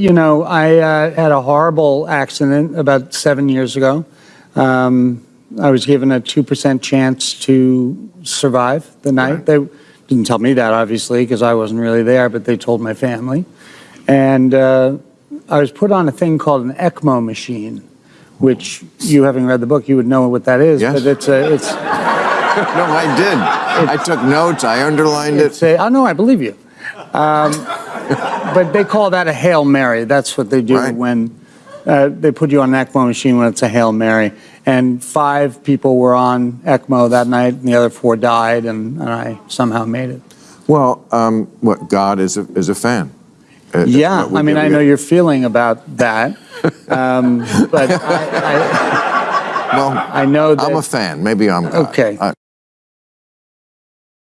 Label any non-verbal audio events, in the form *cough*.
You know, I uh, had a horrible accident about seven years ago. Um, I was given a 2% chance to survive the night. They didn't tell me that, obviously, because I wasn't really there, but they told my family. And uh, I was put on a thing called an ECMO machine, which you having read the book, you would know what that is. Yes. But it's a, it's, *laughs* No, I did. I took notes. I underlined it. a, oh, no, I believe you. Um, but they call that a Hail Mary. That's what they do Right. when uh, they put you on an ECMO machine when it's a Hail Mary. And five people were on ECMO that night, and the other four died, and, and I somehow made it. Well, um, what God is a, is a fan. Uh, Yeah, I mean, I know your feeling about that, um, but I, *laughs* Well, I, I know that. I'm a fan. Maybe I'm God. Okay. I-